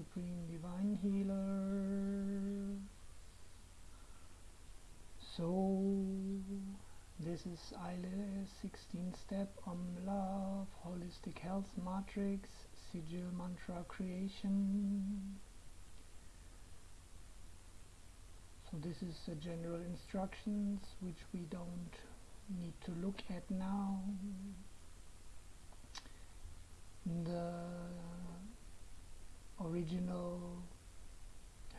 Supreme Divine Healer. So, this is Eile 16 step Om Love Holistic Health Matrix Sigil Mantra Creation. So this is the general instructions which we don't need to look at now. The original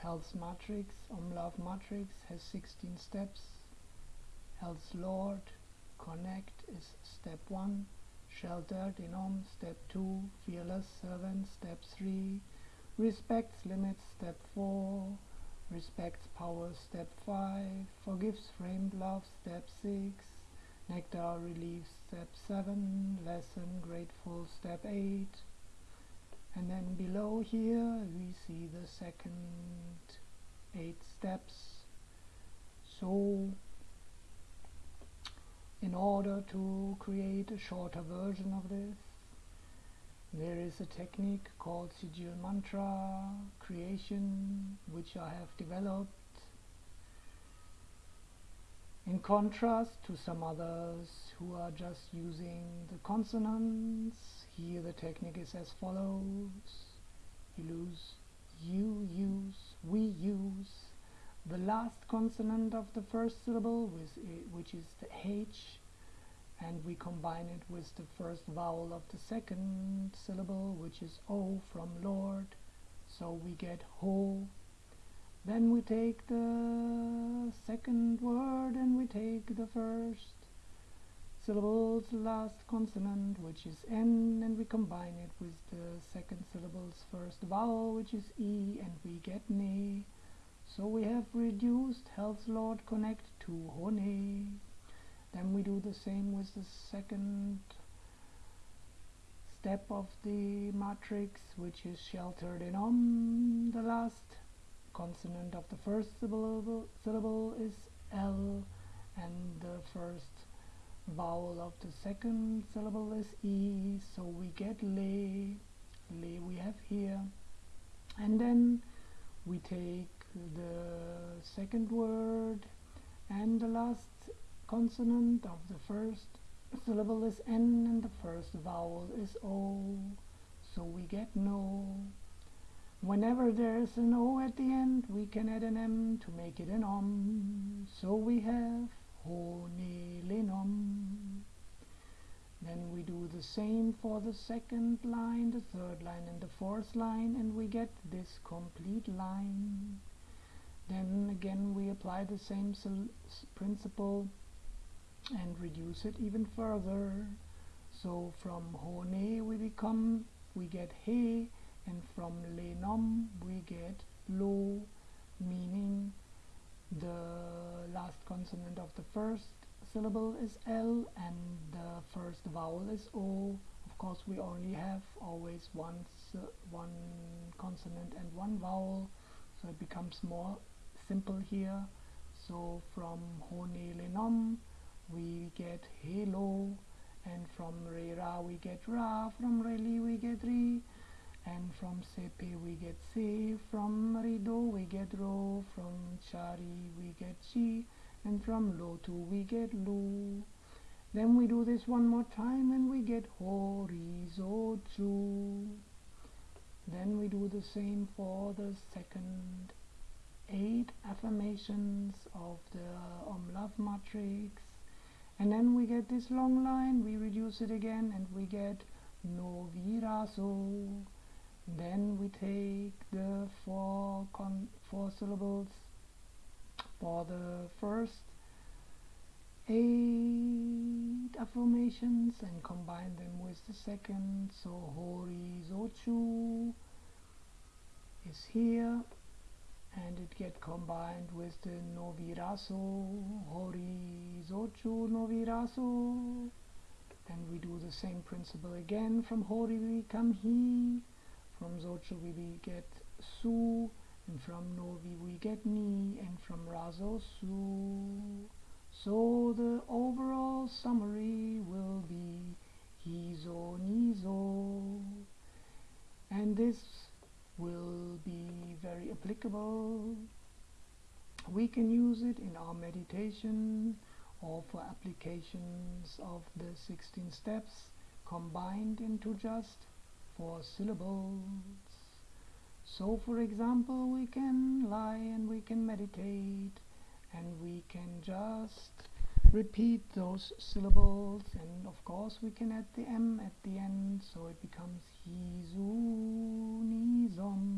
health matrix, Om Love matrix, has 16 steps. Health Lord, connect is step 1. Sheltered in Om, step 2. Fearless servant, step 3. Respects limits, step 4 respects power step 5 forgives framed love step 6 nectar relief step 7 lesson grateful step 8 below here we see the second 8 steps. So in order to create a shorter version of this there is a technique called sigil mantra creation which I have developed. In contrast to some others who are just using the consonants here the technique is as follows lose you use we use. The last consonant of the first syllable with which is the H and we combine it with the first vowel of the second syllable which is O from Lord. So we get ho then we take the second word and we take the first syllable's last consonant which is N and we combine it with the second syllable's first vowel which is E and we get ne. So we have reduced Health Lord Connect to Hone. Then we do the same with the second step of the matrix which is sheltered in om. The last consonant of the first syllable, syllable is L and the first vowel of the second syllable is E so we get le le we have here. And then we take the second word and the last consonant of the first syllable is N and the first vowel is O so we get no. Whenever there is an O at the end we can add an M to make it an OM so we have Ho Lenom then we do the same for the second line, the third line and the fourth line and we get this complete line. Then again we apply the same principle and reduce it even further. So from hone we become we get he and from lenom we get lo meaning consonant of the first syllable is L and the first vowel is O. Of course we only have always one one consonant and one vowel so it becomes more simple here. So from hone lenom we get halo and from Rera we get Ra, from Reli we get Ri, and from Sepe we get Se, from Rido we get Ro, from Chari we get Chi, and from Lotu we get Lu. Then we do this one more time and we get Horizotu. Then we do the same for the second eight affirmations of the Om Love Matrix and then we get this long line we reduce it again and we get no viraso then we take the four four syllables for the first eight affirmations and combine them with the second. So horizochu is here and it get combined with the noviraso. Horizochu noviraso. And we do the same principle again. From hori we come he from zochu we get su and from novi we get ni and from raso su so the overall summary will be hizo nizo and this will be very applicable. We can use it in our meditation or for applications of the 16 steps combined into just four syllables so for example we can lie and we can meditate and we can just repeat those syllables and of course we can add the M at the end so it becomes Hizu Nizom.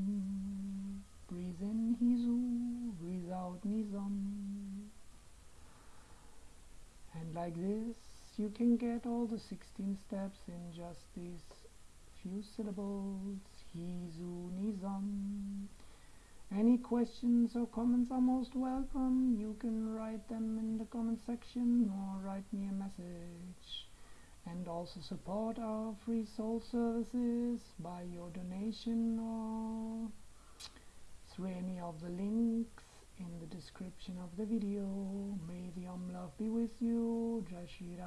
Breathe in Hizu breathe out Nizom. And like this you can get all the 16 steps in just these few syllables Hizu Nizom any questions or comments are most welcome. You can write them in the comment section or write me a message. And also support our free soul services by your donation or through any of the links in the description of the video. May the Om Love be with you. Jai Shri.